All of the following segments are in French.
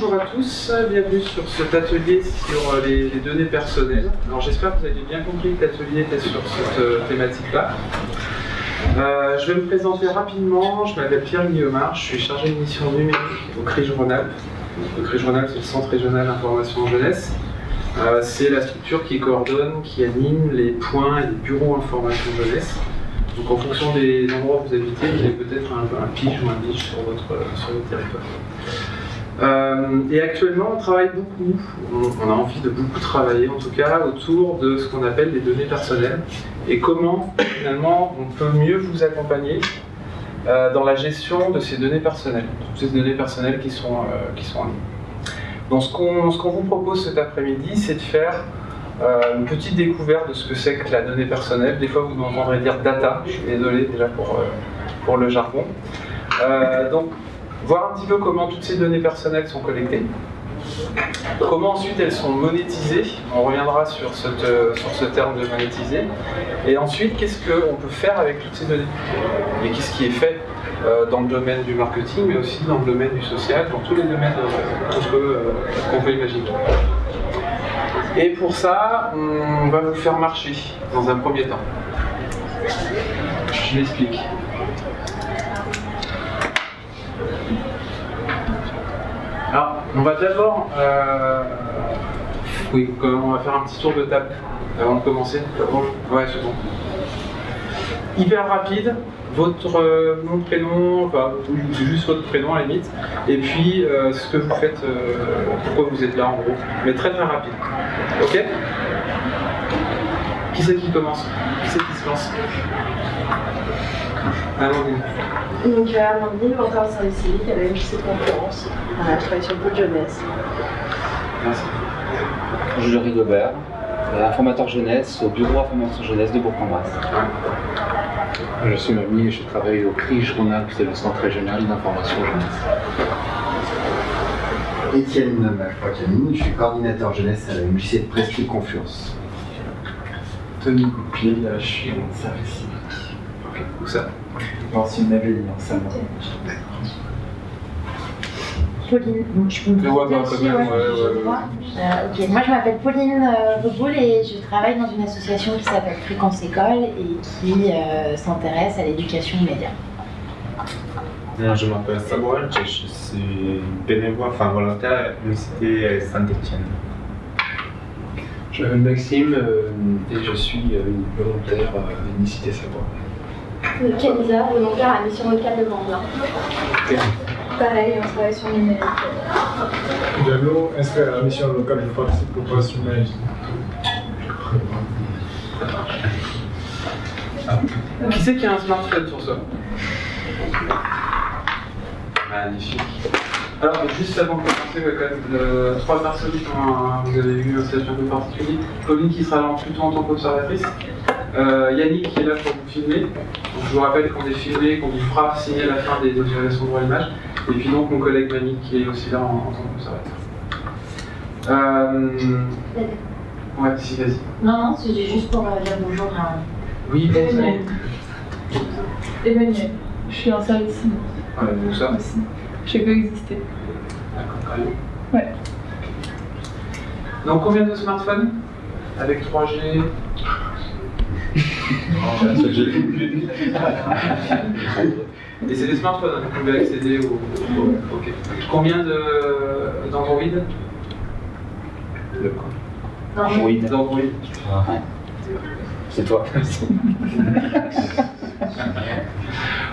bonjour à tous, bienvenue sur cet atelier sur les, données personnelles. Alors j'espère que vous avez bien compris que l'atelier était sur cette euh, thématique-là. Euh, je vais me présenter rapidement, je m'appelle Pierre Guillaumard, je suis chargé de mission numérique au CRIJ Rhône-Alpes. Le CRIJ c'est le Centre Régional d'Information Jeunesse. Euh, c'est la structure qui coordonne, qui anime les points et les bureaux information jeunesse. Donc en fonction des endroits où vous habitez, vous avez peut-être un, pige ou un biche sur votre, sur votre territoire. Euh, et actuellement, on travaille beaucoup, on, a envie de beaucoup travailler en tout cas autour de ce qu'on appelle les données personnelles et comment finalement on peut mieux vous accompagner euh, dans la gestion de ces données personnelles, toutes ces données personnelles qui sont, euh, qui sont en ligne. Donc ce qu'on qu'on vous propose cet après-midi, c'est de faire une petite découverte de ce que c'est que la donnée personnelle. Des fois, vous m'entendrez dire data, je suis désolé déjà pour, pour le jargon. Donc, voir un petit peu comment toutes ces données personnelles sont collectées, comment ensuite elles sont monétisées, on reviendra sur, euh, sur ce terme de monétiser, et ensuite qu'est-ce qu'on peut faire avec toutes ces données, et qu'est-ce qui est fait euh, dans le domaine du marketing, mais aussi dans le domaine du social, dans tous les domaines euh, qu'on peut, peut imaginer? Et pour ça, on va vous faire marcher dans un premier temps. Je m'explique. On va d'abord. euh, Oui, on va faire un petit tour de table avant de commencer. Ouais, c'est bon. Hyper rapide, votre euh, nom, prénom, enfin, juste votre prénom à la limite, et puis euh, ce que vous faites, pourquoi vous êtes là en gros. Mais très très rapide. Ok? Qui c'est qui commence? Qui c'est qui se lance? Amandine. Donc, Amandine, mentor au service civique à la MJC de conférence. Voilà, je travaille sur le pôle jeunesse. Merci. Jules Rigobert, euh, informateur jeunesse au bureau information jeunesse de Bourg-en-Bresse. Je suis Mamie et je travaille au CRIJ Rhône-Alpes, c'est le Centre Régional d'Information Jeunesse. Étienne Malfoy-Camille, je suis coordinateur jeunesse à la MJC de Presqu'île Confiance. Tony Goupil, je suis en service civique. Ok, où ça? Salon. Pauline, donc je peux même, aussi, ouais, ouais. Euh, ok, moi je m'appelle Pauline euh, Reboul et je travaille dans une association qui s'appelle Fréquence École et qui euh, s'intéresse à l'éducation aux médias. Moi, je m'appelle Samuel, je suis bénévole, enfin volontaire à l'université Saint-Etienne. Je m'appelle Maxime euh, et je suis euh, volontaire à l'Unicité Savoir. Kenza, volontaire à la mission locale de Mandin. Pareil, on travaille sur le numérique. Diallo, inscrit à la mission locale de participation humaine. Qui c'est qui a un smartphone sur soi? Magnifique. Alors, juste avant de commencer, quand même, euh, trois personnes qui ont un- vous avez eu un statut un peu particulier. Pauline qui sera là plutôt en tant qu'observatrice. Euh, Yannick qui est là pour vous filmer. Donc, je vous rappelle qu'on est filmé, qu'on vous fera signer à la fin des autorisations de droit à l'image. Et puis donc mon collègue Mani qui est aussi là en, en tant qu'observateur. Euh... Ouais, si, vas-y. Non, non, c'est juste pour euh, dire bonjour à Oui, bon, ça y est. Emmanuel, je suis en service Ouais, donc ça. aussi. J'ai coexisté. D'accord. Ouais. Donc combien de smartphones? Avec 3G Et c'est des smartphones, hein, vous pouvez accéder au... au- Ok. Combien de- d'Android Android. D'Android. C'est toi.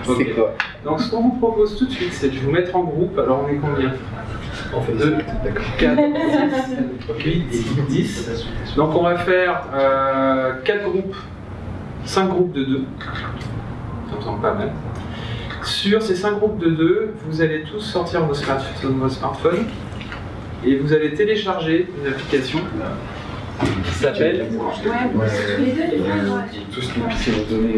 Ok. C'est quoi Donc ce qu'on vous propose tout de suite, c'est de vous mettre en groupe. Alors on est combien? On fait 2, 4, 6, 8, 10. Donc on va faire 4 groupes, 5 groupes de 2. Ça me semble pas mal. Sur ces 5 groupes de 2, vous allez tous sortir vos, smart- vos smartphones et vous allez télécharger une application qui s'appelle données.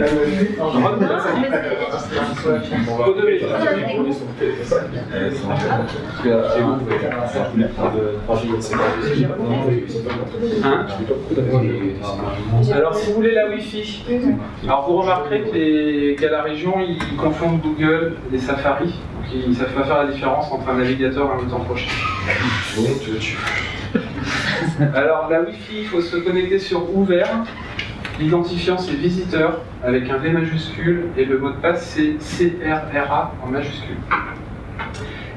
Hein Alors si vous voulez la Wi-Fi, alors vous remarquerez qu'à la région ils confondent Google et Safari, ils ne savent pas faire la différence entre un navigateur et un moteur prochain. Alors la Wi-Fi, il faut se connecter sur ouvert. L'identifiant c'est visiteur avec un V majuscule et le mot de passe c'est CRRA en majuscule.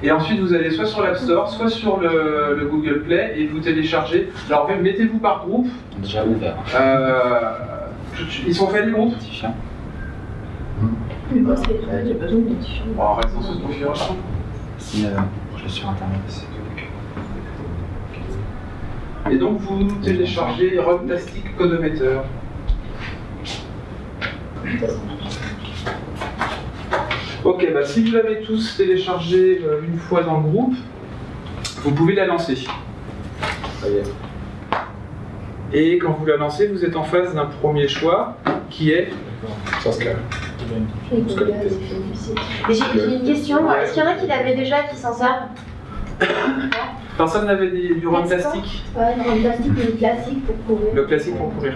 Et ensuite vous allez soit sur l'App Store, soit sur le, le Google Play et vous téléchargez. Alors mettez-vous par groupe. Déjà ouvert. Euh, ils sont faits les groupes? Identifiant. Mais moi, c'est j'ai besoin d'identifiant. Bon, dans cette configuration. Si euh, je suis sur internet. Et donc vous téléchargez Runtastic Codometer. Ok, bah si vous l'avez tous téléchargé euh, une fois dans le groupe, vous pouvez la lancer. Et quand vous la lancez, vous êtes en face d'un premier choix qui est J'ai j'ai une question. Est-ce qu'il y en a qui l'avaient déjà et qui s'en servent Personne n'avait des- du Ouais, non, le plastique, le classique pour courir. Le classique pour courir.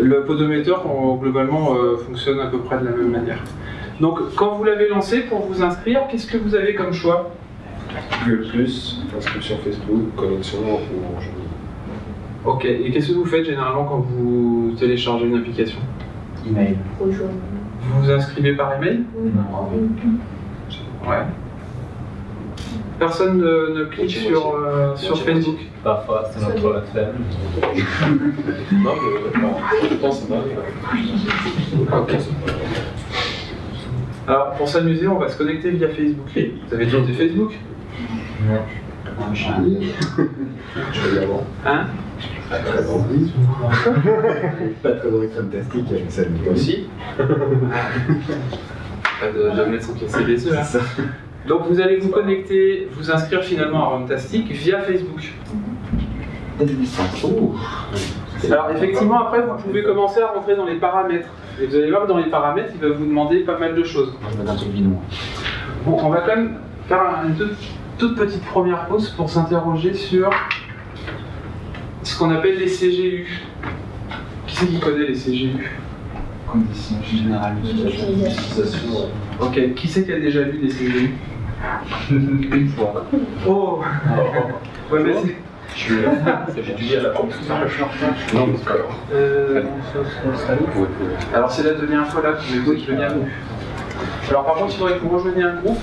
Le podomètre, en- globalement, euh, fonctionne à peu près de la même manière. Donc, quand vous l'avez lancé pour vous inscrire, qu'est-ce que vous avez comme choix? Google Plus, inscription Facebook, connexion Orange. Ok, et qu'est-ce que vous faites généralement quand vous téléchargez une application? Email. Vous vous inscrivez par email? Ouais. Personne ne, ne clique sur, euh, sur Facebook Parfois, c'est notre flemme. Non, mais non, je pense que c'est pas. Ok. Alors, pour s'amuser, on va se connecter via Facebook. Vous avez déjà été Facebook? Je Je vais y avant. Hein? Pas très bon. Pas très bon fantastique avec ça. Moi aussi. Pas de jamais sans casser les œufs. hein. Donc vous allez vous connecter, vous inscrire finalement à Runtastic via Facebook. Alors effectivement après vous pouvez commencer à rentrer dans les paramètres. Et vous allez voir que dans les paramètres il va vous demander pas mal de choses. Bon, on va quand même faire une toute, toute petite première pause pour s'interroger sur ce qu'on appelle les CGU. Qui c'est qui connaît les CGU Conditions générales L'utilisation. Ok, qui c'est qui a déjà lu des CGU Une fois. Oh Ouais mais c'est... J'ai étudié à la. Non, mais c'est pas grave. Alors c'est la dernière fois là que vous avez venir à nous. Alors par contre il faudrait que vous rejoigniez un groupe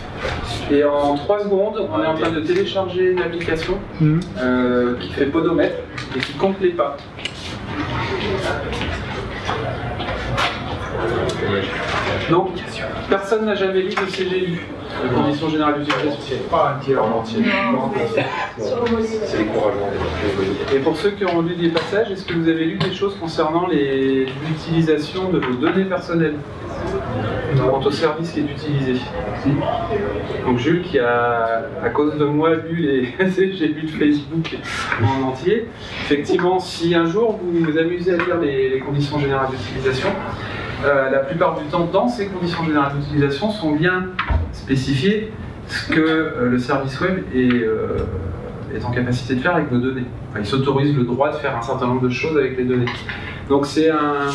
et en 3 secondes on est en train de télécharger une application euh, qui fait podomètre et qui compte les pas. Donc personne n'a jamais lu de CGU, de conditions générales d'utilisation. Pas un tiers en entier. C'est décourageant. Et pour ceux qui ont lu des passages, est-ce que vous avez lu des choses concernant l'utilisation de vos données personnelles quant au service qui est utilisé Donc Jules qui a, à cause de moi, lu les CGU de Facebook en entier. Effectivement, si un jour vous vous amusez à lire les, les conditions générales d'utilisation, euh, la plupart du temps, dans ces conditions générales d'utilisation, sont bien spécifiées ce que euh, le service web est, euh, est en capacité de faire avec vos données. Il s'autorise le droit de faire un certain nombre de choses avec les données. Donc c'est un,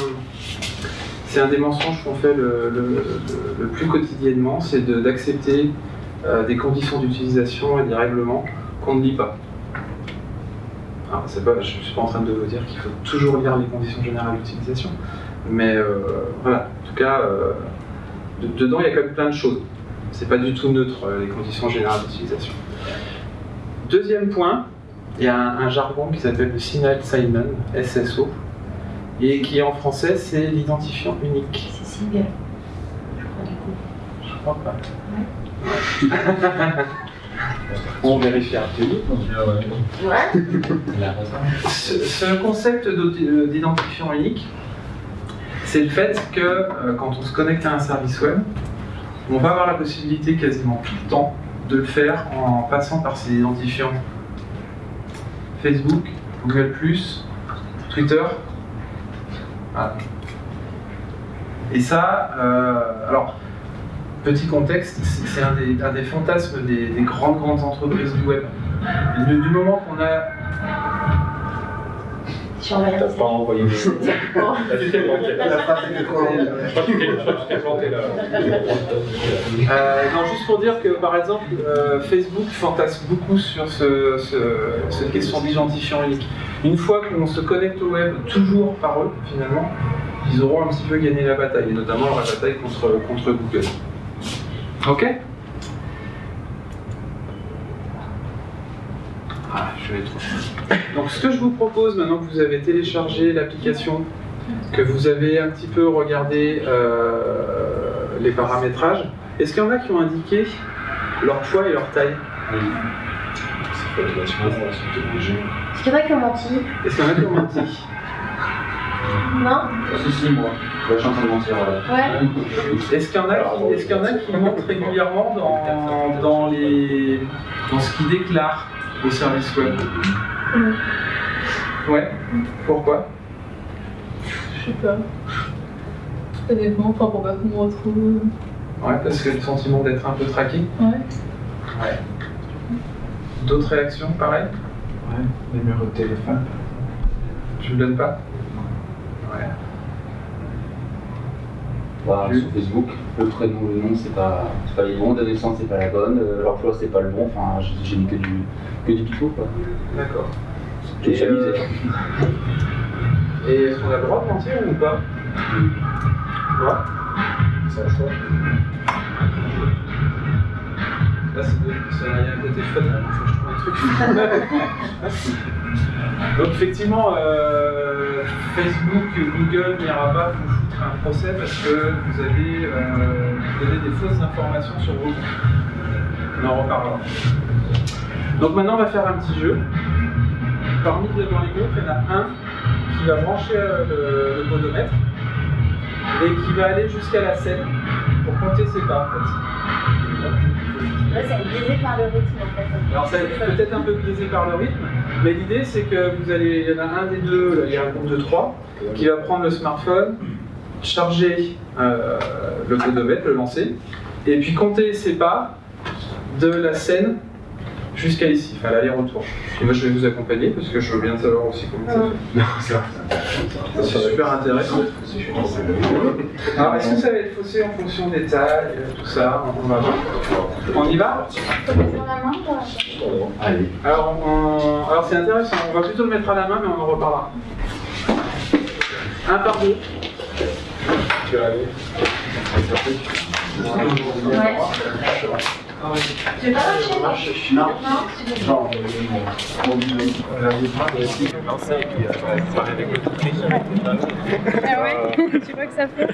des mensonges qu'on fait le, plus quotidiennement, c'est d'accepter euh, des conditions d'utilisation et des règlements qu'on ne lit pas. Alors, pas, je ne suis pas en train de vous dire qu'il faut toujours lire les conditions générales d'utilisation, mais voilà, en tout cas, de- dedans il y a quand même plein de choses. C'est pas du tout neutre, euh, les conditions générales d'utilisation. Deuxième point, il y a un, un jargon qui s'appelle le Single Sign-On, SSO, et qui en français c'est l'identifiant unique. C'est single. Je crois du coup. Je crois pas. On vérifiera. Ouais. Ce, ce concept d'identifiant unique, c'est le fait que euh, quand on se connecte à un service web, on va avoir la possibilité quasiment tout le temps de le faire en passant par ces identifiants Facebook, Google, Twitter. Voilà. Et ça, euh, alors, petit contexte, c'est un des, fantasmes des, des grandes, grandes entreprises du web. Du, moment qu'on a T'as pas envoyé le. Tu t'es planté. La phrase était trop longue. Euh, non, juste pour dire que par exemple, euh, Facebook fantasme beaucoup sur ce, ce- cette question d'identifiant unique. Une fois qu'on se connecte au web, toujours par eux, finalement, ils auront un petit peu gagné la bataille, et notamment la bataille contre, contre Google. Ok? Ah, je vais trop. Donc, ce que je vous propose, maintenant que vous avez téléchargé l'application, que vous avez un petit peu regardé euh, les paramétrages, est-ce qu'il y en a qui ont indiqué leur poids et leur taille? Demander. Est-ce qu'il y en a qui ont menti? Est-ce qu'il y en a qui ont menti? Non? Si, si, moi. Je suis en train de mentir. Ouais. Est-ce qu'il y en a qui, est-ce qu'il y en a qui mentent régulièrement dans, dans, les, dans ce qu'ils déclarent au service web? Ouais. Pourquoi? Je sais pas. Honnêtement, enfin pour pas qu'on me retrouve. Ouais, parce que le sentiment d'être un peu traqué. Ouais. Ouais. D'autres réactions, pareil? Ouais, numéro de téléphone. Tu le donnes pas? Ouais. Bah, Sur Facebook, le prénom, le nom, c'est pas, pas les bons, la naissance, c'est pas la bonne, euh, l'emploi, c'est pas le bon. Enfin, j'ai- j'ai mis que du, que du pipeau, quoi. D'accord. Et, amusé. euh, Et est-ce qu'on a le droit de mentir ou pas? Ouais. C'est un choix. Là, c'est un côté fun, là, faut que je trouve un truc. Donc, effectivement, euh, Facebook, Google n'ira pas vous foutre un procès parce que vous avez euh, donné des fausses informations sur vos comptes. On en reparlera. Donc, maintenant, on va faire un petit jeu. Parmi les- dans les groupes, il y en a un qui va brancher euh, le, le et qui va aller jusqu'à la scène pour compter ses pas, en fait. Là, c'est biaisé par. Alors être peut-être un peu biaisé par le rythme, mais l'idée c'est que vous allez, il y en a un des deux, il y a un groupe de trois, qui va prendre le smartphone, charger euh, le podomètre, le lancer, et puis compter ses pas de la scène jusqu'à ici, enfin l'aller-retour. Et moi je vais vous accompagner parce que je veux bien savoir aussi comment ça fait. C'est super intéressant. Alors est-ce que ça va être faussé en fonction des tailles, euh, tout ça On va voir. On y va Allez. Alors, on- alors c'est intéressant, on va plutôt le mettre à la main, mais on en reparlera. Un par deux. Tu vas aller. Ouais. Pas Non. Non Ah ouais Tu vois que ça fait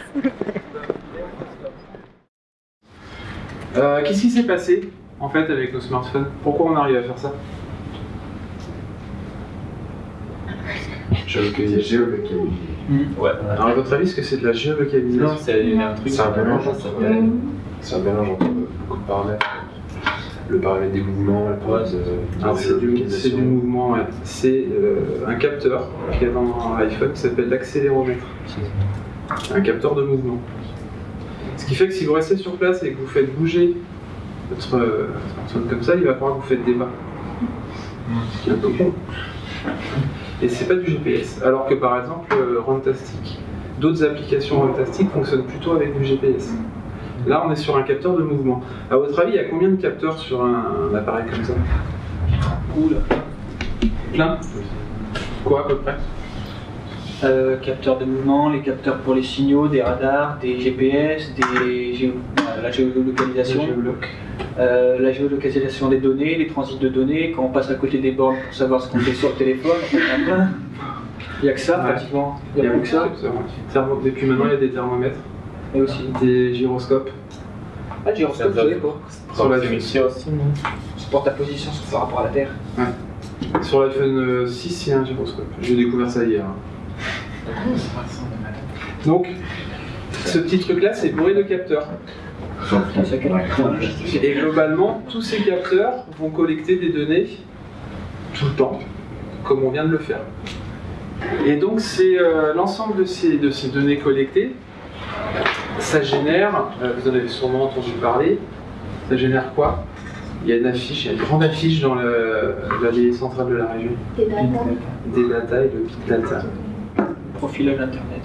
Euh, Qu'est-ce qui s'est passé en fait avec nos smartphones Pourquoi on arrive à faire ça Géolocalisé. Ouais. Alors à votre avis, est-ce que c'est de la géolocalisation Non, c'est un truc. C'est un mélange. C'est un mélange entre beaucoup de paramètres. Le paramètre des mouvements, paramètre de Alors, c'est du, mouvement, ouais. c'est euh, un capteur qui est dans l'iPhone qui s'appelle l'accéléromètre. Un capteur de mouvement. Ce qui fait que si vous restez sur place et que vous faites bouger votre euh, smartphone comme ça, il va croire que vous faites des pas. Ce qui est un peu con. Et c'est pas du GPS. Alors que par exemple, euh, Runtastic, d'autres applications Runtastic fonctionnent plutôt avec du GPS. Là, on est sur un capteur de mouvement. À votre avis, il y a combien de capteurs sur un, un appareil comme ça? Oula. Plein? Quoi à peu près? Euh, capteurs de mouvement, les capteurs pour les signaux, des radars, des GPS, des géo- euh, la géolocalisation, euh, la géolocalisation des données, les transits de données, quand on passe à côté des bornes pour savoir ce qu'on fait sur le téléphone. Il n'y a que ça Ouais. pratiquement. Il n'y a plus que ça. capteurs, ouais. Thermo- Et puis maintenant, il y a des thermomètres, Et aussi. des gyroscopes. Ah, gyroscope, doit- l'ai pas. Sur la- Proximité aussi, non C'est pour ta position par rapport à la Terre. Sur l'iPhone euh, 6, il y a un gyroscope. J'ai découvert ça hier. Donc, ce petit truc-là, c'est bourré de capteurs. Et globalement, tous ces capteurs vont collecter des données tout le temps, comme on vient de le faire. Et donc c'est euh, l'ensemble de ces, de ces données collectées, ça génère, euh, vous en avez sûrement entendu parler, ça génère quoi? Il y a une affiche, il y a une grande affiche dans le- l'allée centrale de la région. Des data. Des data et le big data. Profilage internet.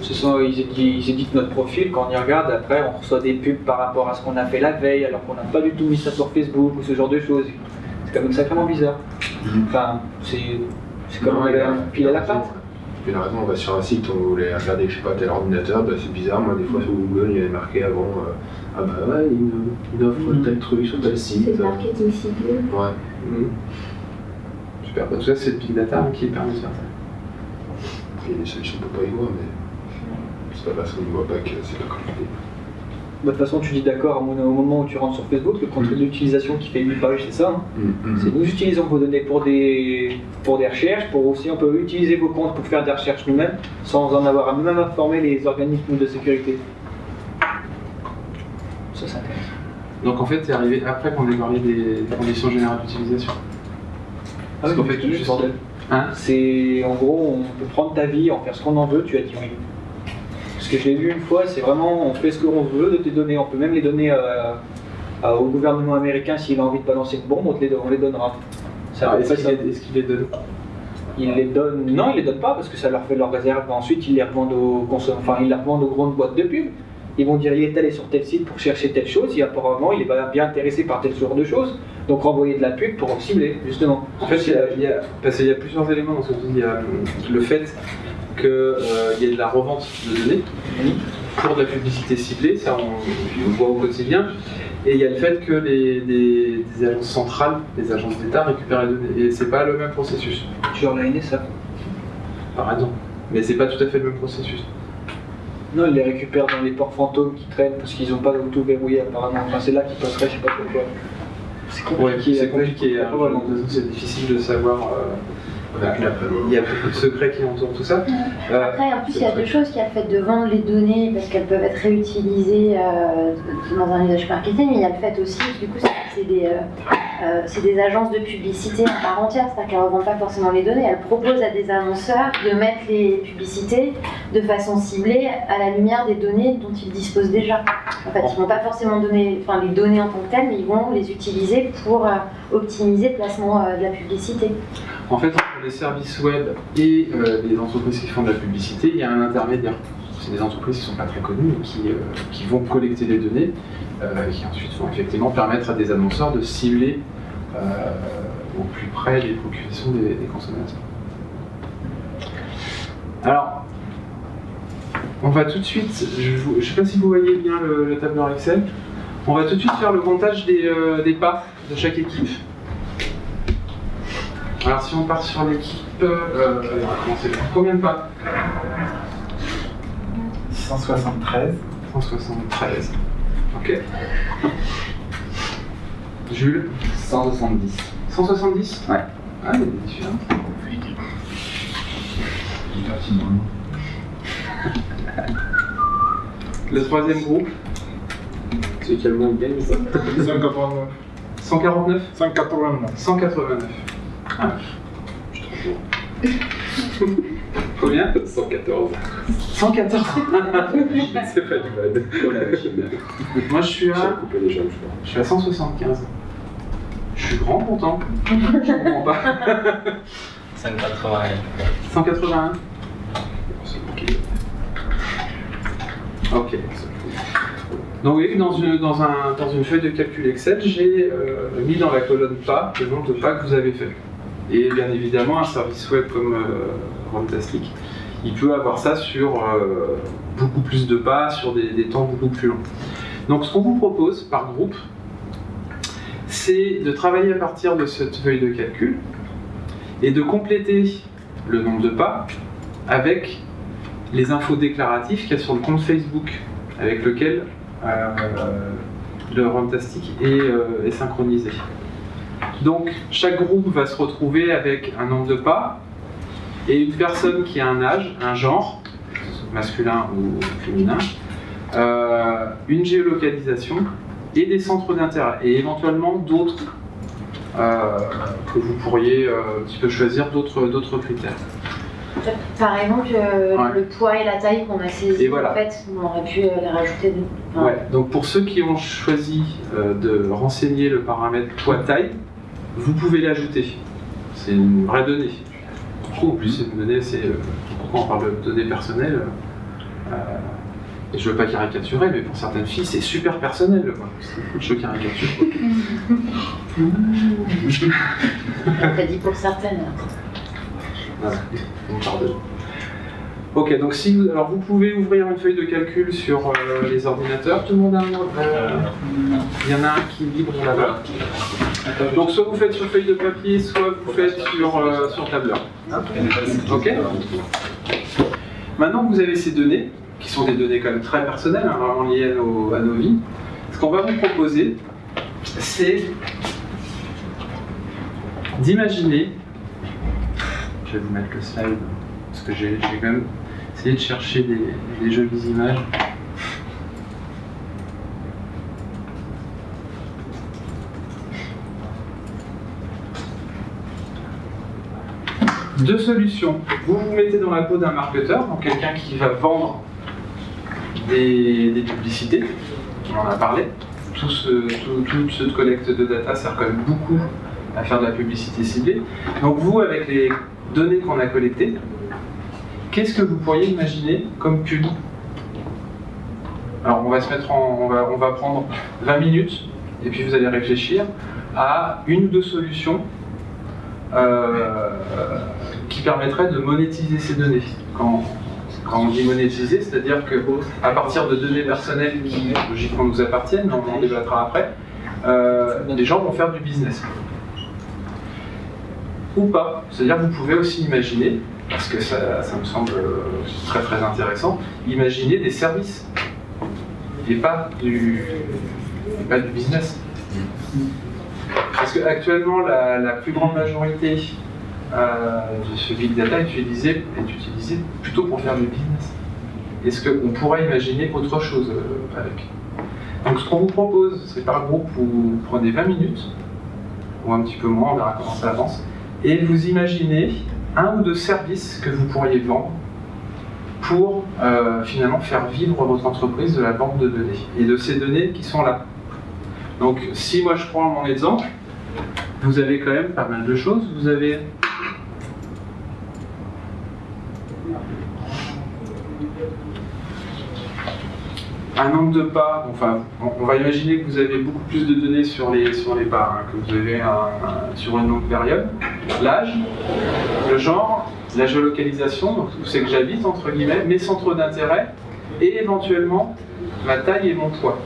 Ce sont, ils, éditent, ils éditent notre profil, quand on y regarde, après on reçoit des pubs par rapport à ce qu'on a fait la veille, alors qu'on n'a pas du tout mis ça sur Facebook ou ce genre de choses. C'est quand même sacrément bizarre. Enfin, c'est comme un a- pile à la patte. Raison, on va sur un site, on voulait regarder, je sais pas, tel ordinateur, bah, c'est bizarre, moi des fois sur Google, il y avait marqué avant, euh, ah bah ouais, une, une offre tel truc sur tel C'est site. le marketing ciblé. Ouais. Mhm. Super, bah, tout ça c'est le big data qui permet de faire ça. Il y a des solutions pour pas y voir, mais c'est pas parce qu'on ne voit pas que c'est pas connecté. De toute façon, tu dis d'accord au moment où tu rentres sur Facebook, le compte d'utilisation qui fait 8 pages, c'est ça. hein. C'est nous utilisons vos données pour des, pour des recherches, pour aussi on peut utiliser vos comptes pour faire des recherches nous-mêmes, sans en avoir à même informer les organismes de sécurité. Ça, c'est intéressant. Donc en fait, c'est arrivé après qu'on ait parlé des conditions générales d'utilisation. Parce qu'en fait. Hein C'est en gros, on peut prendre ta vie, en faire ce qu'on en veut, tu as dit oui. Parce que je l'ai vu une fois, c'est vraiment on fait ce qu'on veut de tes données, on peut même les donner à- à- au gouvernement américain s'il a envie de balancer une bombe, on, te les, on les donnera. Alors, Est-ce qu'il les- donne Ils les donnent, non, ils les donnent pas parce que ça leur fait leur réserve. Ensuite, ils les revendent aux consom- enfin, ils les revendent aux grandes boîtes de pub. Ils vont dire il est allé sur tel site pour chercher telle chose, et apparemment il est bien intéressé par tel genre de choses, donc renvoyer de la pub pour cibler, justement. En fait, il y a, il y a- parce qu'il y a plusieurs éléments dans ce que tu dis. Il y a euh, le fait qu'il y ait de la revente de données pour de la publicité ciblée, ça on, le voit au quotidien. Et il y a le fait que les, agences centrales, des agences d'État récupèrent les données. Et c'est pas le même processus, Genre la NSA. par exemple. Mais c'est pas tout à fait le même processus. Non, ils les récupèrent dans les ports fantômes qui traînent parce qu'ils n'ont pas tout verrouillé apparemment. Enfin, c'est là qu'ils passeraient, je sais pas pourquoi. C'est Ouais, compliqué. c'est compliqué. hein. C'est difficile de savoir. euh, Il y a beaucoup de secrets qui entourent tout ça. Euh, Après, en plus, il y a deux choses. Il y a le fait de vendre les données parce qu'elles peuvent être réutilisées euh, dans un usage marketing, mais il y a le fait aussi, du coup, c'est c'est des, euh, euh, c'est des agences de publicité à part entière, c'est-à-dire qu'elles ne revendent pas forcément les données, elles proposent à des annonceurs de mettre les publicités de façon ciblée à la lumière des données dont ils disposent déjà. En fait, ils ne vont pas forcément donner enfin, les données en tant que telles, mais ils vont les utiliser pour euh, optimiser le placement de la publicité. En fait, entre les services web et les entreprises qui font de la publicité, il y a un intermédiaire. C'est des entreprises qui ne sont pas très connues et qui, euh, qui vont collecter des données euh, qui ensuite vont effectivement permettre à des annonceurs de cibler euh, au plus près les préoccupations des, consommateurs. Alors, on va tout de suite, je ne sais pas si vous voyez bien le, le tableur Excel, on va tout de suite faire le comptage des, euh, des pas de chaque équipe. Alors si on part sur l'équipe, combien de pas? 173. 173. Ok. Jules 170. 170 Ouais. Ah, il y a des différences. Le troisième groupe C'est quel moins de gagne ça? 189. 149 189. 189. Ah. Combien? 114. 114 C'est pas du bad. Oh. Moi je suis à, coupé les jambes, je crois. je suis à 175. Je suis grand content. Je comprends pas. 181. 181 Ok. Donc oui, dans une, dans, un, dans une feuille de calcul Excel, j'ai euh, mis dans la colonne pas le nombre de pas que vous avez fait. Et bien évidemment, un service web comme euh, Runtastic, il peut avoir ça sur euh, beaucoup plus de pas, sur des, temps beaucoup plus longs. Donc ce qu'on vous propose par groupe, c'est de travailler à partir de cette feuille de calcul et de compléter le nombre de pas avec les infos déclaratives qu'il y a sur le compte Facebook avec lequel euh, le Runtastic est, euh, est synchronisé. Donc chaque groupe va se retrouver avec un nombre de pas et une personne qui a un âge, un genre, masculin ou féminin, euh, une géolocalisation et des centres d'intérêt et éventuellement d'autres euh, que vous pourriez euh, un petit peu choisir d'autres critères. Par exemple, euh, Ouais. le poids et la taille qu'on a saisis, Et voilà. en fait, on aurait pu euh, les rajouter. enfin, Ouais, donc pour ceux qui ont choisi euh, de renseigner le paramètre poids-taille, vous pouvez l'ajouter. C'est une vraie donnée. Du coup, en plus, c'est une donnée, c'est. euh, pourquoi on parle de données personnelles euh, Et je veux pas caricaturer, mais pour certaines filles, c'est super personnel. Quoi. Je caricature. T'as dit pour certaines. Voilà, on me pardonne. Ok, donc si vous, alors vous pouvez ouvrir une feuille de calcul sur euh, les ordinateurs. Tout le monde a un euh, Il y en a un qui vibre là-bas. Donc soit vous faites sur feuille de papier, soit vous faites sur, euh, sur tableur. Ok Maintenant que vous avez ces données, qui sont des données quand même très personnelles, hein, vraiment liées à nos, vies, ce qu'on va vous proposer, c'est d'imaginer je vais vous mettre le slide parce que j'ai quand même essayé de chercher des jolies images. Deux solutions. Vous vous mettez dans la peau d'un marketeur, donc quelqu'un qui va vendre des, des publicités, on en a parlé. Tout ce, tout, toute cette collecte de data sert quand même beaucoup à faire de la publicité ciblée. Donc vous, avec les données qu'on a collectées, qu'est-ce que vous pourriez imaginer comme pub? Alors on va se mettre en, on va, on va prendre 20 minutes et puis vous allez réfléchir à une ou deux solutions euh, qui permettraient de monétiser ces données. Quand, on dit monétiser, c'est-à-dire que à partir de données personnelles qui logiquement nous appartiennent, on en débattra après, euh, les gens vont faire du business ou pas. C'est-à-dire vous pouvez aussi imaginer, parce que ça, me semble euh, très très intéressant, imaginer des services et pas du, et pas du business. Parce qu'actuellement, la, la plus grande majorité euh, ce big data est utilisé, est utilisé plutôt pour faire du business. Est-ce qu'on pourrait imaginer autre chose euh, avec? Donc ce qu'on vous propose, c'est par groupe, vous prenez 20 minutes, ou un petit peu moins, on verra comment ça avance, et vous imaginez un ou deux services que vous pourriez vendre pour euh, finalement faire vivre votre entreprise de la banque de données et de ces données qui sont là. Donc si moi je prends mon exemple, vous avez quand même pas mal de choses. Vous avez un nombre de pas, enfin, on- va imaginer que vous avez beaucoup plus de données sur les, sur hein, que vous avez sur une longue période. L'âge, le genre, la géolocalisation, donc où c'est que j'habite, entre guillemets, mes centres d'intérêt, et éventuellement ma taille et mon poids.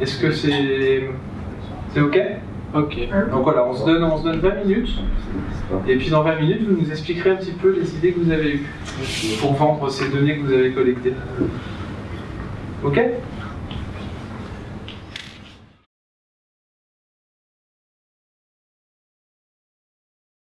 Est-ce que c'est c'est OK? Ok. Donc voilà, on se, donne, on se donne 20 minutes, et puis dans 20 minutes, vous nous expliquerez un petit peu les idées que vous avez eues pour vendre ces données que vous avez collectées. Ok?